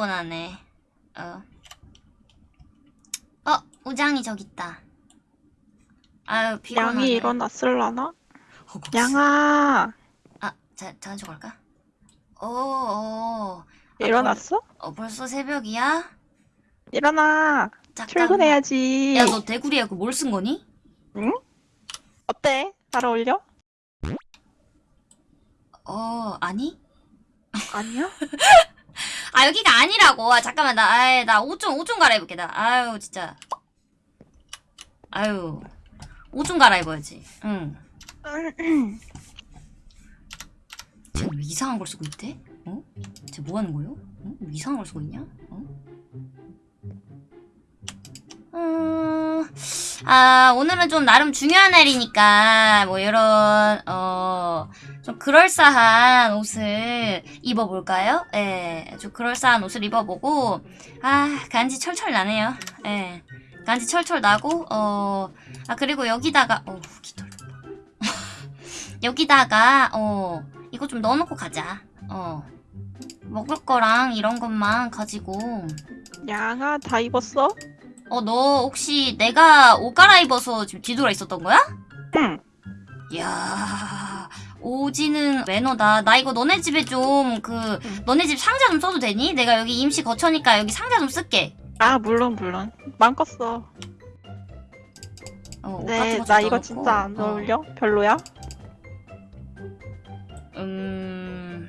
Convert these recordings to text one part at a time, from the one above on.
피곤하네. 어. 어, 우장이 저기 있다. 아유, 피곤하네. 양이 일어났을라나? 양아 아, 자, 자주 갈까? 오, 오. 아, 일어났어? 벌, 어, 벌써 새벽이야? 일어나 잠깐. 출근해야지 야, 너 대구리에 그뭘 쓴 거니? 어때? 잘 어울려? 어, 아니? 아니야? 아, 여기가 아니라고. 아, 잠깐만. 나, 아이, 나 옷 좀, 옷 좀 갈아입을게. 나, 아유, 진짜. 아유. 옷 좀 갈아입어야지. 응. 쟤는 왜 이상한 걸 쓰고 있대? 어? 쟤 뭐 하는 거요? 어? 왜 이상한 걸 쓰고 있냐? 어? 음, 아, 오늘은 좀 나름 중요한 날이니까, 뭐, 이런, 어, 좀 그럴싸한 옷을 입어볼까요? 예, 좀 그럴싸한 옷을 입어보고, 아, 간지 철철 나네요. 예, 간지 철철 나고, 어, 아, 그리고 여기다가, 어, 기다려. 여기다가, 어, 이거 좀 넣어놓고 가자. 어. 먹을 거랑 이런 것만 가지고. 양아 다 입었어? 어, 너 혹시 내가 옷 갈아입어서 지금 뒤돌아 있었던 거야? 응 이야, 오지는 매너다. 나 이거 너네 집에 좀, 그, 응. 너네 집 상자 좀 써도 되니? 내가 여기 임시 거처니까 여기 상자 좀 쓸게. 아 물론 물론 마음껏 써 어, 옷 같은 네, 거좀 나 이거 넣어놓고. 진짜 안 어. 어울려? 별로야? 음,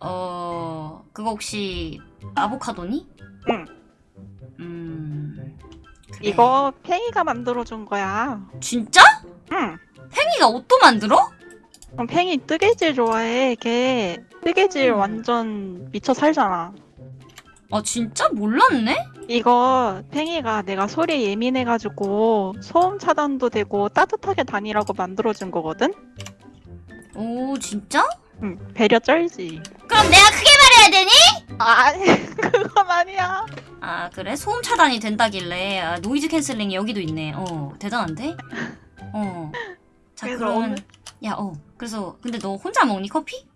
어, 그거 혹시 아보카도니? 응. 음, 그래. 이거 팽이가 만들어준 거야 진짜? 응 팽이가 옷도 만들어? 어, 팽이 뜨개질 좋아해 걔 뜨개질 음. 완전 미쳐 살잖아 아, 진짜? 몰랐네? 이거 팽이가 내가 소리에 예민해가지고 소음 차단도 되고 따뜻하게 다니라고 만들어준 거거든? 오, 진짜? 응 배려 쩔지 그럼 내가 크게 말해야 되니? 아니 그건 아니야 아, 그래? 소음 차단이 된다길래. 아, noise canceling이 여기도 있네. 어, 대단한데? 어. 자, 그래서 그러면. 오늘- 야, 어. 그래서, 근데 너 혼자 먹니, 커피?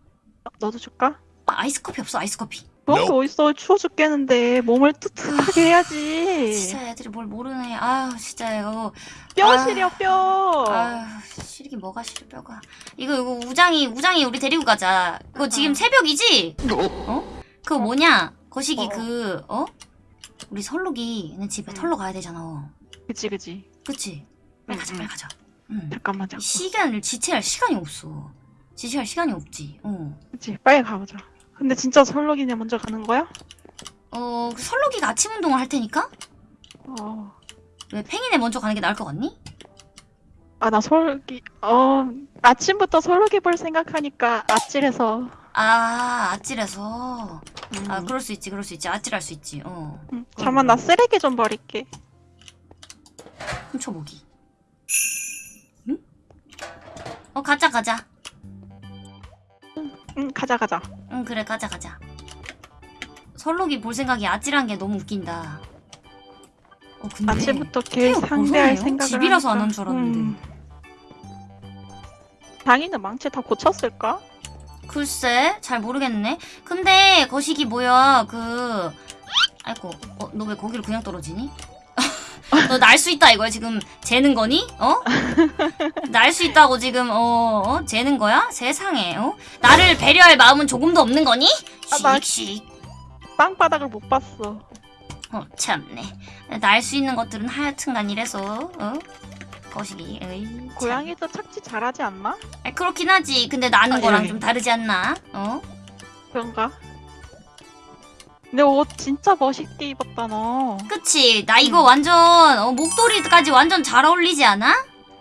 너도 줄까? 아, 아이스 커피 없어, 아이스 커피. 그런 게 어딨어 추워 죽겠는데 몸을 뜨뜻하게 해야지 진짜 애들이 뭘 모르네. 아유, 진짜 이거. 뼈 아. 시려 뼈 아유, 시리긴 뭐가 시려, 뼈가. 이거, 이거, 우장이, 우장이 우리 데리고 가자. 이거 지금 어. 새벽이지? 어? 그거 뭐냐? 거시기 어. 그, 어? 우리 설록이 있는 집에 응. 털러 가야 되잖아. 그치 그치 그치? 빨리 응, 가자, 응. 빨리 가자. 응. 잠깐만 잠깐 시간을 지체할 시간이 없어. 지체할 시간이 없지. 어. 그치 빨리 가보자 근데 진짜 설록이네 먼저 가는 거야? 어, 그 설록이가 아침 운동을 할 테니까? 어... 왜 팽이네 먼저 가는 게 나을 것 같니? 아 나 설록이 어... 아침부터 설록이 볼 생각하니까 아찔해서 아, 아찔해서. 음. 아, 그럴 수 있지, 그럴 수 있지. 아찔할 수 있지. 어. 음, 잠깐만 나 쓰레기 좀 버릴게 훔쳐보기. 응? 어, 가자, 가자. 응 가자 가자 응, 그래, 가자, 가자. 설록이 볼 생각이 아찔한 게 너무 웃긴다. 어, 근데. 아침부터 걔 상대할? 생각을 집이라서 안. 한 줄 알았는데. 음. 장이는 망치 다 고쳤을까? 글쎄, 잘 모르겠네. 근데 거시기 뭐야, 그 아이고, 어, 너 왜 거기로 그냥 떨어지니? 너 날 수 있다 이거야 지금 재는 거니? 어? 날 수 있다고 지금 어, 어? 재는 거야? 세상에 어? 나를 배려할 마음은 조금도 없는 거니? 아, 나- 씩씩 땅바닥을 못 봤어 어 참네 날 수 있는 것들은 하여튼간 이래서 어? 거시기 참. 고양이도 착지 잘하지 않나? 아, 그렇긴 하지 근데 나는 아, 거랑 예. 좀 다르지 않나? 어? 그런가? 근데 옷 진짜 멋있게 입었다 너 그치 나 이거 음. 완전 어, 목도리까지 완전 잘 어울리지 않아?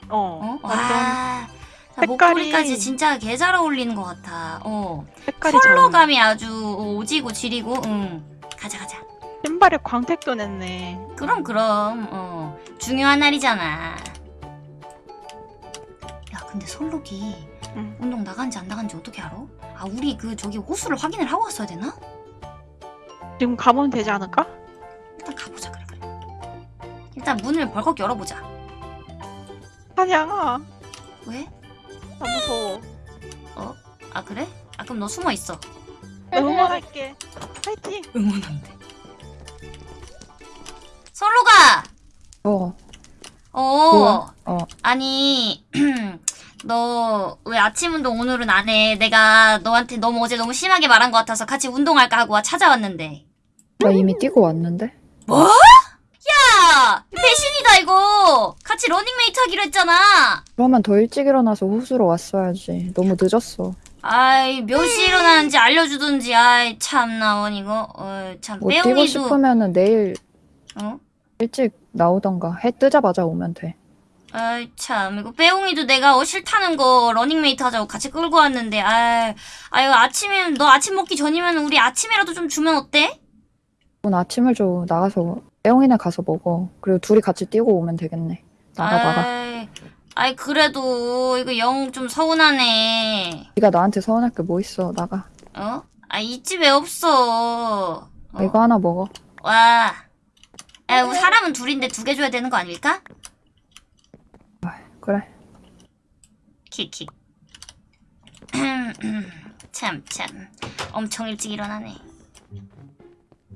어, 어? 완전 와, 나 색깔이- 목도리까지 진짜 개 잘 어울리는 것 같아. 어. 색깔이 컬러감이 아주 오지고 지리고, 응. 가자, 가자. 신발에 광택도 냈네 그럼, 그럼, 어. 중요한 날이잖아. 야, 근데 솔록이 응. 운동 나간지 안 나간지 어떻게 알아? 아, 우리 그, 저기 호수를 확인을 하고 왔어야 되나? 지금 가면 되지 않을까? 일단 가보자, 그래, 그래. 일단 문을 벌컥 열어보자. 한양아 왜? 나 무서워 아, 그래? 아, 그럼 너 숨어 있어. 나 응원할게 파이팅! 응원한대. 솔로가! 어, 어, 뭐야? 어. 아니, 너 왜 아침 운동 오늘은 안 해? 내가 너한테 너무 어제 너무 심하게 말한 것 같아서 같이 운동할까 하고 찾아왔는데. 나 이미 뛰고 왔는데? 야! 배신이다, 이거! 같이 러닝메이트 하기로 했잖아! 그러면 더 일찍 일어나서 호수로 왔어야지. 너무 늦었어. 아이, 몇 시에 일어나는지 알려주든지, 아이, 참나, 원, 이거. 어, 참, 뭐 뛰고 빼옹이도, 싶으면은 내일 어? 일찍 나오던가. 해 뜨자마자 오면 돼. 아이, 참, 이거 빼옹이도 내가 어, 싫다는 거 러닝메이트 하자고 같이 끌고 왔는데, 아이, 아유, 아침에, 너 아침 먹기 전이면 우리 아침이라도 좀 주면 어때? 오늘 아침을 줘. 나가서 애용이네 가서 먹어. 그리고 둘이 같이 뛰고 오면 되겠네. 나가 나가. 아이, 아이, 그래도, 이거 영 좀 서운하네. 네가 나한테 서운할 게 뭐 있어. 나가. 어? 아, 이 집에 없어. 어? 이거 하나 먹어. 와. 야, 사람은 둘인데 두 개 줘야 되는 거 아닐까? 그래. 킥킥. 참, 참. 엄청 일찍 일어나네.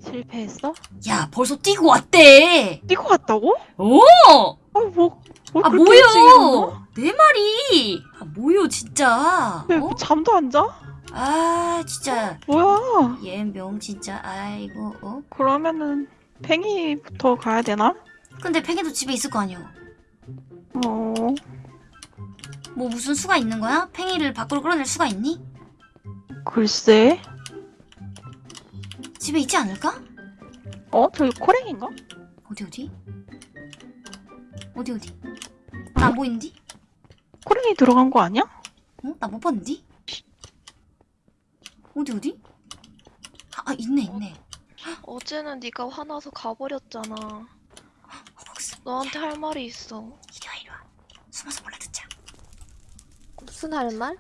실패했어? 야, 벌써 뛰고 왔대! 뛰고 갔다고? 오! 아, 뭐, 뭘 아? 뭐요? 내 말이! 아, 뭐요, 진짜? 왜 어? 잠도 안 자? 아, 진짜. 뭐야? 얘명 진짜. 아이고, 어? 그러면은 팽이부터 가야 되나? 근데 팽이도 집에 있을 거 아니야. 어, 뭐 무슨 수가 있는 거야? 팽이를 밖으로 끌어낼 수가 있니? 글쎄. 집에 있지 않을까? 어, 저기 코랭인가? 어디 어디? 어디 어디? 나 안 보이는디? 코랭이 들어간 거 아니야? 어? 나 못 봤는디? 어디 어디? 아, 아 있네 있네. 어제는 네가 화나서 가버렸잖아. 너한테 할 말이 있어. 이리와 이리와. 숨어서 몰래 듣자. 무슨 할 말?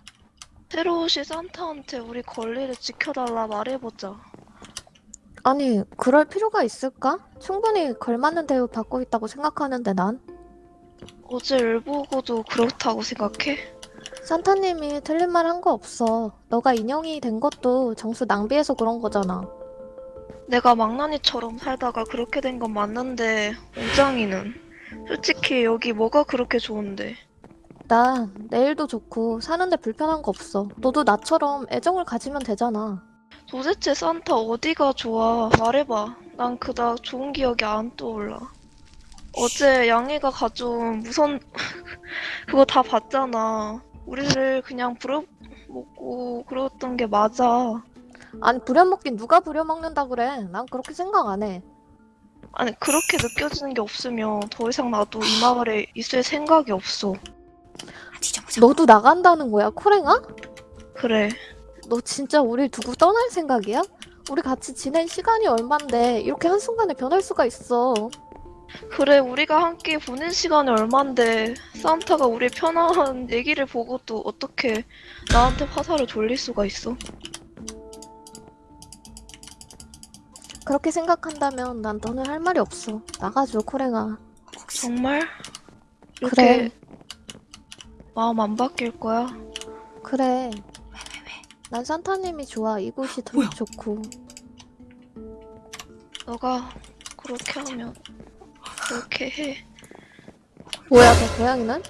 오신 산타한테 우리 권리를 지켜달라 말해보자. 아니, 그럴 필요가 있을까? 충분히 걸맞는 대우 받고 있다고 생각하는데 난? 어제 일 보고도 그렇다고 생각해? 산타님이 틀린 말 한 거 없어. 너가 인형이 된 것도 정수 낭비해서 그런 거잖아. 내가 망나니처럼 살다가 그렇게 된 건 맞는데 웅장이는 솔직히 여기 뭐가 그렇게 좋은데 나 내일도 좋고 사는데 불편한 거 없어. 너도 나처럼 애정을 가지면 되잖아. 도대체 산타 어디가 좋아 말해봐 난 그닥 좋은 기억이 안 떠올라 어제 양이가 가져온 무선 그거 다 봤잖아 우리를 그냥 부려먹고 그랬던 게 맞아 아니, 부려먹긴 누가 부려먹는다 그래. 난 그렇게 생각 안 해. 아니 그렇게 느껴지는 게 없으면 더 이상 나도 이 마을에 있을 생각이 없어 아, 뒤져보자. 너도 나간다는 거야, 코랭아? 그래 너 진짜 우릴 두고 떠날 생각이야? 우리 같이 지낸 시간이 얼만데 이렇게 한순간에 변할 수가 있어. 그래 우리가 함께 보낸 시간이 얼만데 산타가 우리 편한 얘기를 보고도 어떻게 나한테 화살을 돌릴 수가 있어 그렇게 생각한다면 난 너는 할 말이 없어. 나가줘, 코랭아. 정말? 이렇게 그래. 마음 안 바뀔 거야? 그래. 왜, 왜, 왜? 난 산타님이 좋아. 이곳이 더 뭐야? 좋고. 너가 그렇게 하면 그렇게 해. 뭐야, 저 고양이는?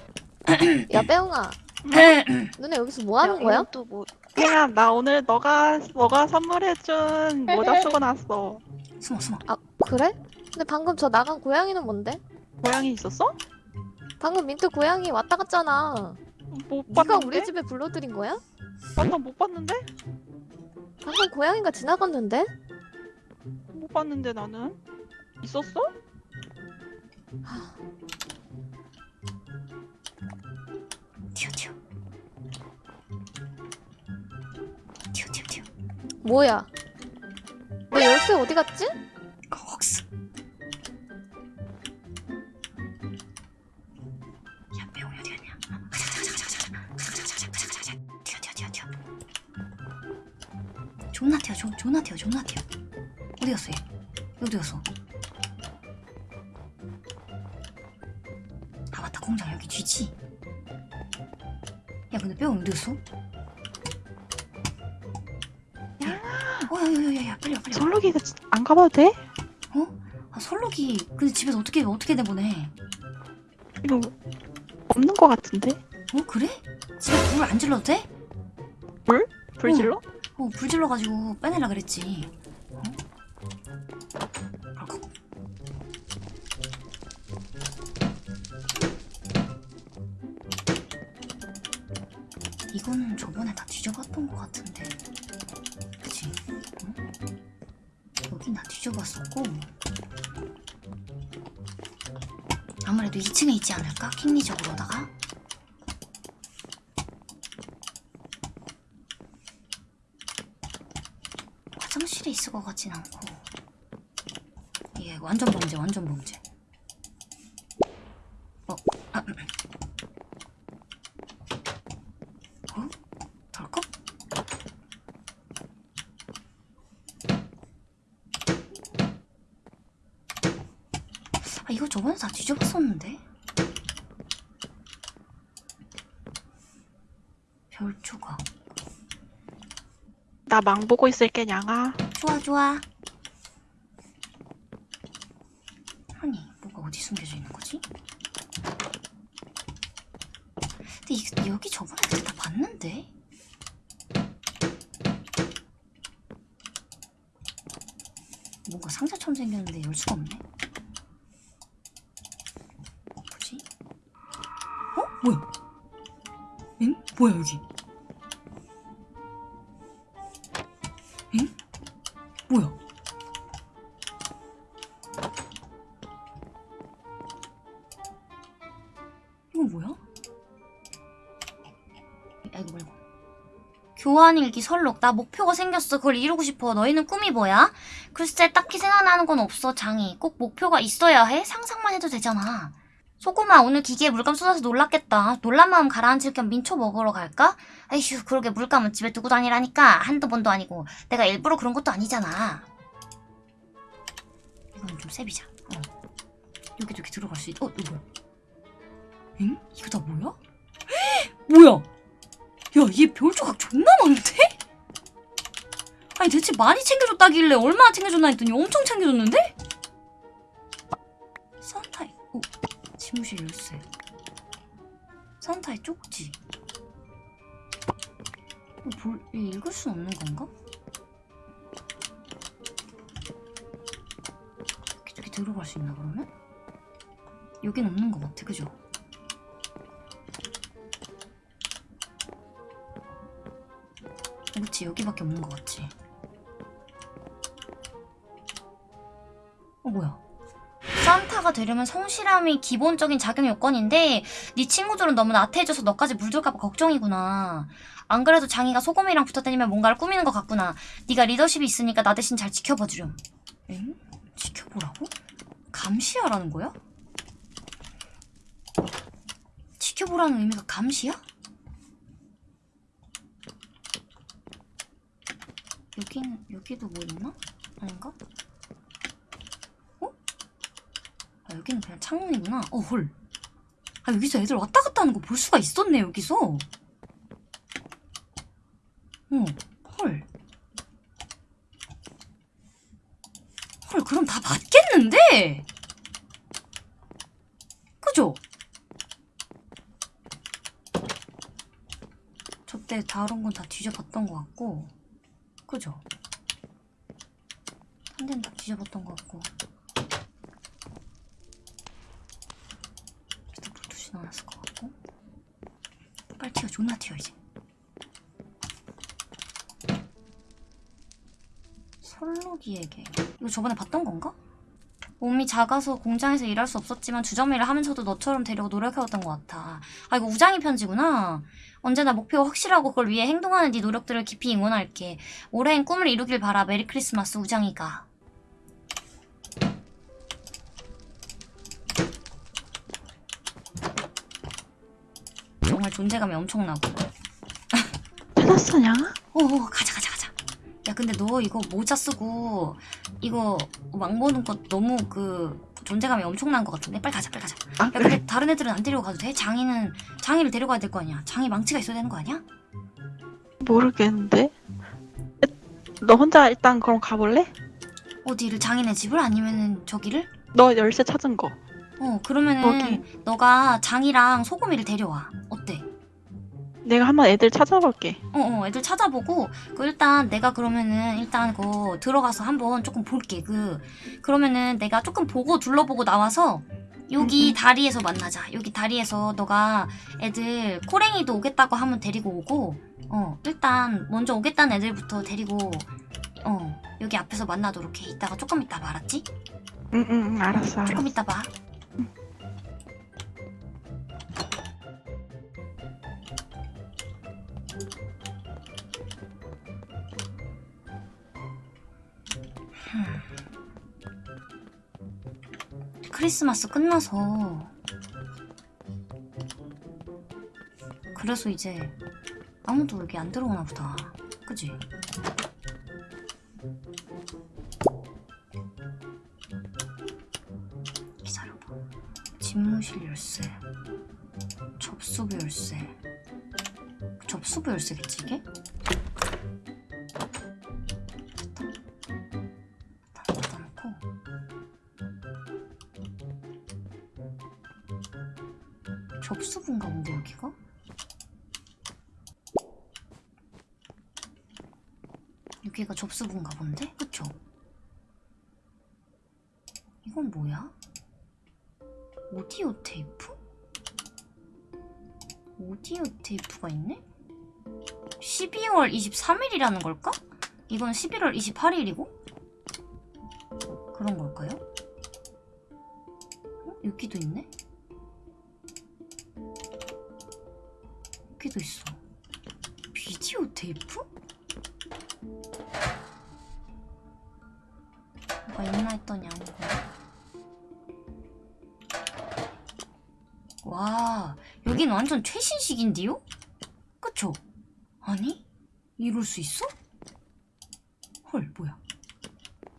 야, 빼옹아. 너네 여기서 뭐 하는 거야? 또뭐 팽아, 나 오늘 너가 너가 선물해준 모자 쓰고 났어. 숨어 숨어. 아, 그래? 근데 방금 저 나간 고양이는 뭔데? 고양이 있었어? 방금 민트 고양이 왔다 갔잖아. 못 네가 봤는데? 우리 집에 불러들인 거야? 아, 나못 봤는데? 방금 고양이가 지나갔는데? 못 봤는데 나는 있었어? 튀어 튀어. 튀어 튀어 튀어. 뭐야? 내 열쇠 어디 갔지? 가봐도 돼? 아, 설록이 근데 집에서 어떻게 어떻게 내보내? 이거 없는 것 같은데? 어 그래? 집에 불 안 질러도 돼? 불 질러? 어, 불 질러가지고 빼내라 그랬지. 어? 이거는 저번에 다 뒤져봤던 것 같은데. 킹리적으로다가? 화장실에 있을 것 같진 않고 예 완전 범죄 완전 범죄 어? 아, 음. 어? 덜컥? 아 이거 저번에 다 뒤져봤었는데 별초가 나 망 보고 있을게 냥아. 좋아 좋아 아니 뭐가 어디 숨겨져 있는 거지? 근데 이, 여기 저번에 다 봤는데 뭔가 상자처럼 생겼는데 열 수가 없네 뭐지? 어? 뭐야? 응? 뭐야 여기 교환일기 설록 나 목표가 생겼어 그걸 이루고 싶어 너희는 꿈이 뭐야? 글쎄 딱히 생각나는 건 없어 장이 꼭 목표가 있어야 해? 상상만 해도 되잖아 소금아 오늘 기계에 물감 쏟아서 놀랐겠다 놀란 마음 가라앉힐 겸 민초 먹으러 갈까? 아이휴 그러게 물감은 집에 두고 다니라니까 한두 번도 아니고 내가 일부러 그런 것도 아니잖아. 이건 좀 세비자. 어. 여기 저기 들어갈 수 있. 어 이거? 응? 이거 다 뭐야? 뭐야? 야얘 별 조각 존나 많은데? 아니 대체 많이 챙겨줬다길래 얼마나 챙겨줬나 했더니 엄청 챙겨줬는데? 산타의 어 집무실 열쇠. 산타의 쪽지. 이거 볼, 이거 읽을 수 없는 건가? 이렇게 들어갈 수 있나 그러면? 여긴 없는 것 같아 그죠? 그렇지 여기밖에 없는 것 같지 어 뭐야 산타가 되려면 성실함이 기본적인 자격 요건인데 네 친구들은 너무 나태해져서 너까지 물들까봐 걱정이구나 안 그래도 장이가 소금이랑 붙어 다니면 뭔가를 꾸미는 것 같구나. 네가 리더십이 있으니까 나 대신 잘 지켜봐 주렴. 엥? 지켜보라고? 감시하라는 거야? 지켜보라는 의미가 감시야? 여긴 여기도 뭐 있나? 아닌가? 어? 아 여기는 그냥 창문이구나. 어 헐. 아 여기서 애들 왔다 갔다 하는 거 볼 수가 있었네 여기서. 어, 헐. 헐, 그럼 다 맞겠는데? 그죠? 저때 다른 건 다 뒤져봤던 것 같고, 그죠? 한 대는 다 뒤져봤던 것 같고. 일단 불투시 나왔을 것 같고. 빨리 튀어, 존나 튀어, 이제. 설록이에게 이거 저번에 봤던 건가? 몸이 작아서 공장에서 일할 수 없었지만 주점일을 하면서도 너처럼 되려고 노력해왔던 것 같아. 아 이거 우장이 편지구나. 언제나 목표가 확실하고 그걸 위해 행동하는 네 노력들을 깊이 응원할게. 올해엔 꿈을 이루길 바라. 메리 크리스마스 우장이가. 정말 존재감이 엄청나고. 찾았어 냥아? 어, 어, 가자, 가자, 근데 너 이거 모자 쓰고 이거 망 보는 거 너무 그 존재감이 엄청난 것 같은데? 빨리 가자, 빨리 가자. 아 야, 근데 다른 애들은 안 데리고 가도 돼? 장이는 장이를 데려가야 될 거 아니야? 장이 망치가 있어야 되는 거 아니야? 모르겠는데. 너 혼자 일단 그럼 가볼래? 어디를 장인의 집을 아니면은 저기를? 너 열쇠 찾은 거. 어 그러면은 거기. 너가 장이랑 소금이를 데려와. 내가 한번 애들 찾아볼게. 어 어 애들 찾아보고 그 일단 내가 그러면은 일단 그 들어가서 한번 조금 볼게 그 그러면은 내가 조금 보고 둘러보고 나와서 여기 음, 음. 다리에서 만나자 여기 다리에서 너가 애들 코랭이도 오겠다고 하면 데리고 오고 어 일단 먼저 오겠다는 애들부터 데리고 어 여기 앞에서 만나도록 해 이따가 조금 이따 봐 알았지? 응, 응, 응, 알았어, 알았어. 조금 이따 봐 크리스마스 끝나서 그래서 이제 아무도 여기 안 들어오나 보다 그지? 접수부인가 본데 여기가? 여기가 접수부인가 본데? 그쵸? 이건 뭐야? 오디오 테이프? 오디오 테이프가 있네? 12월 23일이라는 걸까? 이건 11월 28일이고? 그런 걸까요? 어? 여기도 있네? 여기도 있어. 비디오 테이프? 뭐가 있나 했더니 아니고. 와, 여긴 완전 최신식인데요? 그쵸? 아니? 이럴 수 있어? 헐, 뭐야.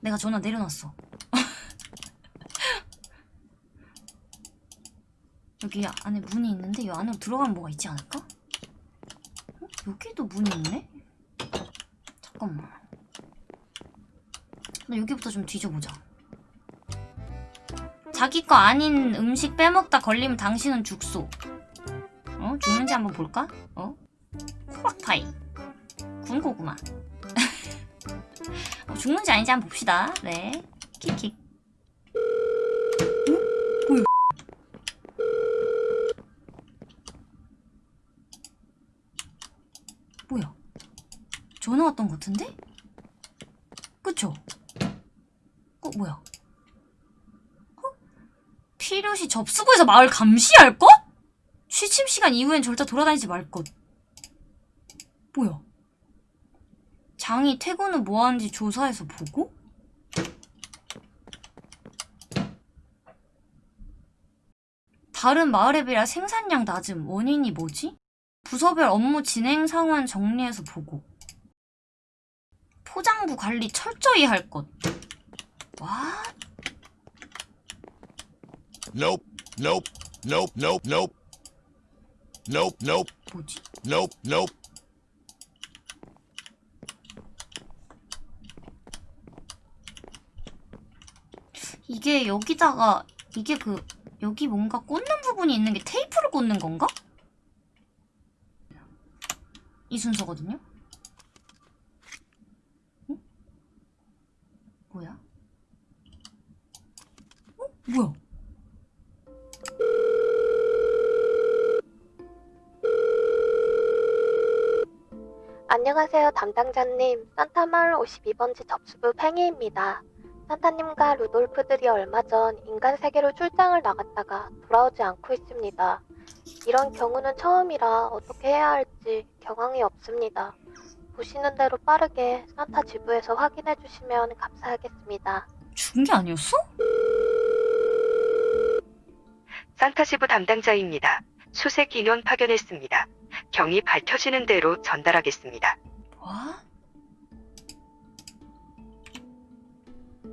내가 전화 내려놨어. 여기 안에 문이 있는데 이 안으로 들어가면 뭐가 있지 않을까? 어? 여기도 문이 있네? 잠깐만. 나 여기부터 좀 뒤져보자. 자기 거 아닌 음식 빼먹다 걸리면 당신은 죽소. 어? 죽는지 한번 볼까? 어? 호박파이. 군고구마. 어, 죽는지 아닌지 한번 봅시다. 네. 킥킥. 어? 뭐야? 뭐야? 전화 왔던 것 같은데? 그쵸? 어, 뭐야? 어? 필요시 접수구에서 마을 감시할 것? 취침 시간 이후엔 절대 돌아다니지 말 것. 뭐야? 장이 퇴근 후 뭐 하는지 조사해서 보고? 다른 마을에 비해 생산량 낮음. 원인이 뭐지? 부서별 업무 진행 상황 정리해서 보고. 포장부 관리 철저히 할 것. 와, Nope, nope, nope, nope, nope. Nope, nope, 뭐지? nope, nope. 이게 여기다가 이게 그 여기 뭔가 꽂는 부분이 있는 게 테이프를 꽂는 건가? 이 순서거든요. 뭐야? 어? 뭐야? 안녕하세요, 담당자님. 산타마을 52번지 접수부 팽이입니다. 산타님과 루돌프들이 얼마 전 인간 세계로 출장을 나갔다가 돌아오지 않고 있습니다. 이런 경우는 처음이라 어떻게 해야 할지 경황이 없습니다. 보시는 대로 빠르게 산타 지부에서 확인해 주시면 감사하겠습니다. 죽은 게 아니었어? 산타 지부 담당자입니다. 수색 인원 파견했습니다. 경위 밝혀지는 대로 전달하겠습니다. 와?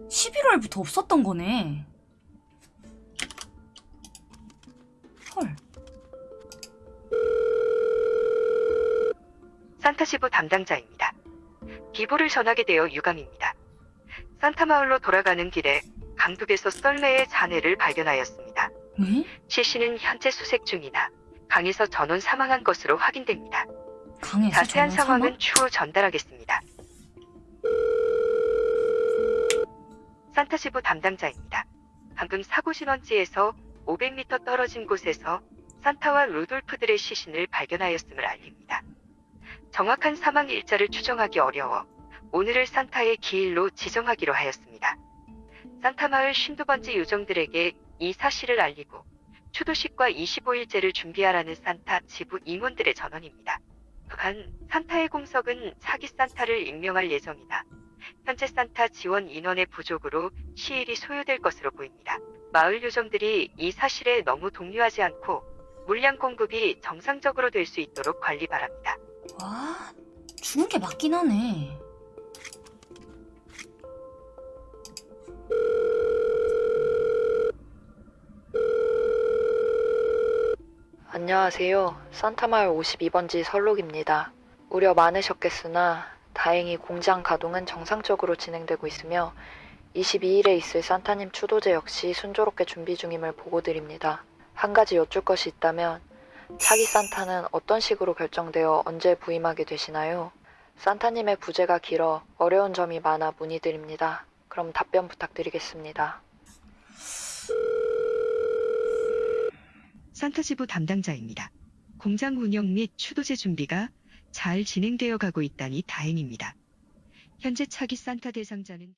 11월부터 없었던 거네. 산타지부 담당자입니다. 비보를 전하게 되어 유감입니다. 산타마을로 돌아가는 길에 강둑에서 썰매의 잔해를 발견하였습니다. 왜? 시신은 현재 수색 중이나 강에서 전원 사망한 것으로 확인됩니다. 자세한 상황은? 추후 전달하겠습니다. 산타시부 담당자입니다. 방금 사고 신원지에서 500m 떨어진 곳에서 산타와 루돌프들의 시신을 발견하였음을 알립니다. 정확한 사망 일자를 추정하기 어려워 오늘을 산타의 기일로 지정하기로 하였습니다. 산타 마을 52번지 요정들에게 이 사실을 알리고 추도식과 25일제를 준비하라는 산타 지부 임원들의 전원입니다. 또한 산타의 공석은 차기 산타를 임명할 예정이다. 현재 산타 지원 인원의 부족으로 시일이 소요될 것으로 보입니다. 마을 요정들이 이 사실에 너무 동요하지 않고 물량 공급이 정상적으로 될 수 있도록 관리 바랍니다. 와, 죽은 게 맞긴 하네. 안녕하세요. 산타마을 52번지 설록입니다. 우려 많으셨겠으나 다행히 공장 가동은 정상적으로 진행되고 있으며 22일에 있을 산타님 추도제 역시 순조롭게 준비 중임을 보고드립니다. 한 가지 여쭐 것이 있다면 차기 산타는 어떤 식으로 결정되어 언제 부임하게 되시나요? 산타님의 부재가 길어 어려운 점이 많아 문의드립니다. 그럼 답변 부탁드리겠습니다. 산타 지부 담당자입니다. 공장 운영 및 추도제 준비가 잘 진행되어 가고 있다니 다행입니다. 현재 차기 산타 대상자는